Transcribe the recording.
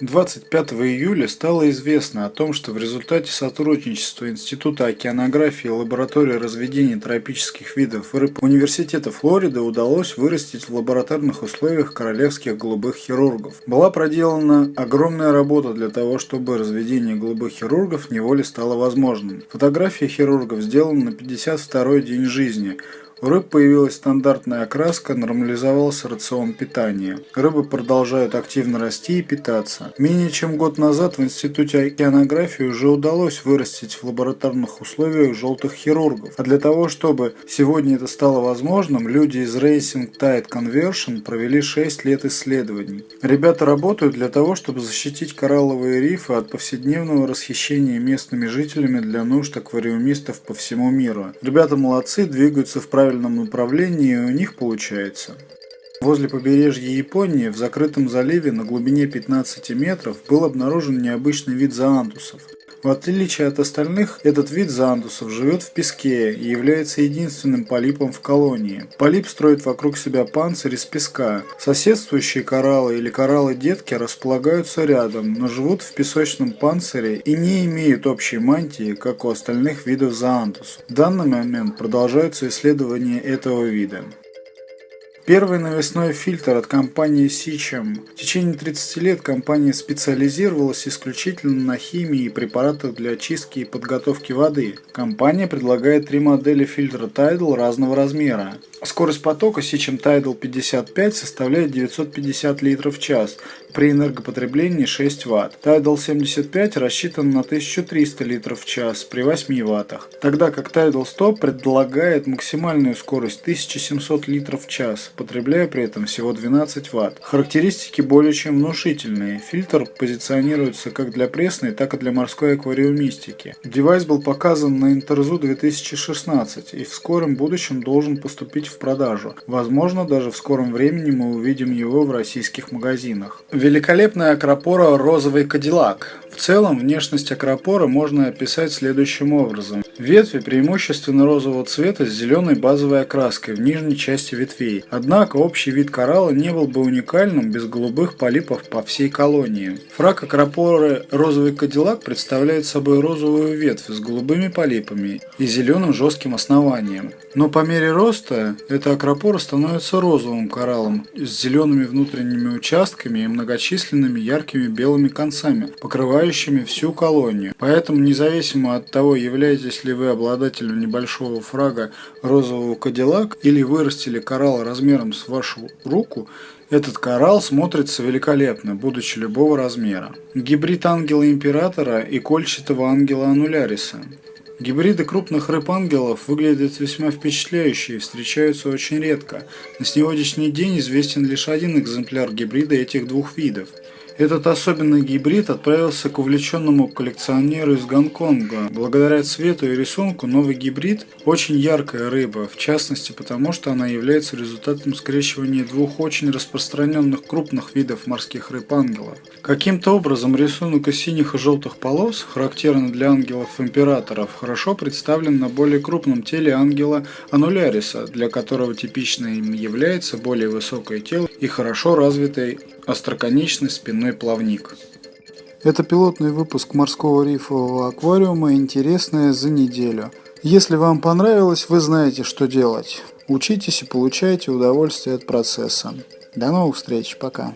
25 июля стало известно о том, что в результате сотрудничества Института океанографии и лаборатории разведения тропических видов рыб Университета Флориды удалось вырастить в лабораторных условиях королевских голубых хирургов. Была проделана огромная работа для того, чтобы разведение голубых хирургов неволе стало возможным. Фотография хирургов сделана на 52-й день жизни – у рыб появилась стандартная окраска, нормализовался рацион питания. Рыбы продолжают активно расти и питаться. Менее чем год назад в Институте океанографии уже удалось вырастить в лабораторных условиях желтых хирургов. А для того, чтобы сегодня это стало возможным, люди из Racing Tide Conversion провели 6 лет исследований. Ребята работают для того, чтобы защитить коралловые рифы от повседневного расхищения местными жителями для нужд аквариумистов по всему миру. Ребята молодцы, двигаются в правильном правильном направлении у них получается. Возле побережья Японии в закрытом заливе на глубине 15 метров был обнаружен необычный вид заантусов – в отличие от остальных, этот вид зандусов живет в песке и является единственным полипом в колонии. Полип строит вокруг себя панцирь из песка. Соседствующие кораллы или кораллы-детки располагаются рядом, но живут в песочном панцире и не имеют общей мантии, как у остальных видов зоантусов. В данный момент продолжаются исследования этого вида. Первый навесной фильтр от компании Сичем. В течение 30 лет компания специализировалась исключительно на химии и препаратах для очистки и подготовки воды. Компания предлагает три модели фильтра Tidal разного размера. Скорость потока Сичем Tidal 55 составляет 950 литров в час при энергопотреблении 6 Вт. Tidal 75 рассчитан на 1300 литров в час при 8 Вт, тогда как Tidal 100 предлагает максимальную скорость 1700 литров в час, потребляя при этом всего 12 Вт. Характеристики более чем внушительные. Фильтр позиционируется как для пресной, так и для морской аквариумистики. Девайс был показан на Interzoo 2016 и в скором будущем должен поступить в продажу. Возможно, даже в скором времени мы увидим его в российских магазинах. Великолепная акропора «Розовый кадиллак». В целом, внешность акропора можно описать следующим образом. Ветви преимущественно розового цвета с зеленой базовой окраской в нижней части ветвей. Однако общий вид коралла не был бы уникальным без голубых полипов по всей колонии. Фраг акропоры «Розовый кадиллак» представляет собой розовую ветвь с голубыми полипами и зеленым жестким основанием. Но по мере роста эта акропора становится розовым кораллом с зелеными внутренними участками и многочисленными яркими белыми концами, покрывающими всю колонию. Поэтому независимо от того, являетесь ли вы обладателем небольшого фрага розового кадиллак или вырастили коралл размером с вашу руку, этот коралл смотрится великолепно, будучи любого размера. Гибрид ангела императора и кольчатого ангела ануляриса. Гибриды крупных рыб-ангелов выглядят весьма впечатляюще и встречаются очень редко. На сегодняшний день известен лишь один экземпляр гибрида этих двух видов – этот особенный гибрид отправился к увлеченному коллекционеру из Гонконга. Благодаря цвету и рисунку новый гибрид очень яркая рыба, в частности потому, что она является результатом скрещивания двух очень распространенных крупных видов морских рыб-ангелов. Каким-то образом рисунок из синих и желтых полос, характерный для ангелов-императоров, хорошо представлен на более крупном теле ангела Ануляриса, для которого типичным является более высокое тело и хорошо развитый остроконечный спинной плавник. Это пилотный выпуск морского рифового аквариума «Интересное за неделю». Если вам понравилось, вы знаете, что делать. Учитесь и получайте удовольствие от процесса. До новых встреч. Пока.